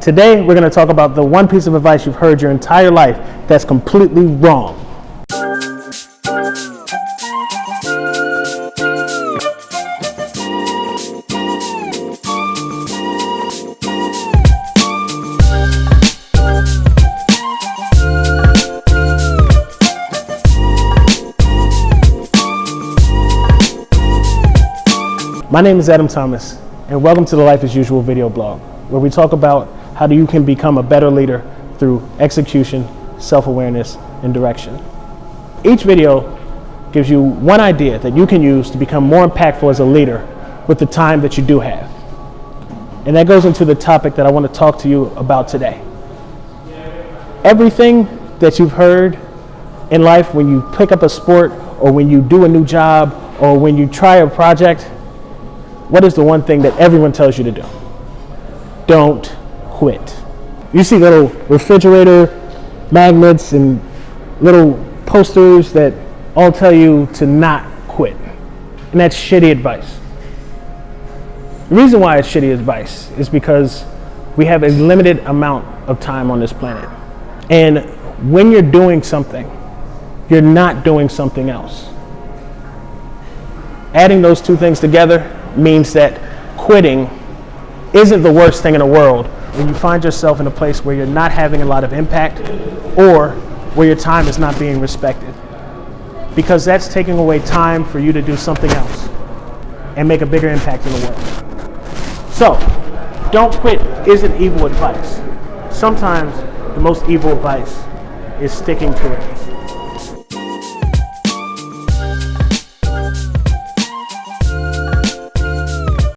Today, we're going to talk about the one piece of advice you've heard your entire life that's completely wrong. My name is Adam Thomas, and welcome to the Life as Usual video blog, where we talk about how do you can become a better leader through execution, self-awareness, and direction. Each video gives you one idea that you can use to become more impactful as a leader with the time that you do have. And that goes into the topic that I want to talk to you about today. Everything that you've heard in life when you pick up a sport or when you do a new job or when you try a project, what is the one thing that everyone tells you to do? Don't quit. You see little refrigerator magnets and little posters that all tell you to not quit. And that's shitty advice. The reason why it's shitty advice is because we have a limited amount of time on this planet. And when you're doing something, you're not doing something else. Adding those two things together means that quitting isn't the worst thing in the world when you find yourself in a place where you're not having a lot of impact or where your time is not being respected. Because that's taking away time for you to do something else and make a bigger impact in the world. So, don't quit isn't evil advice. Sometimes the most evil advice is sticking to it.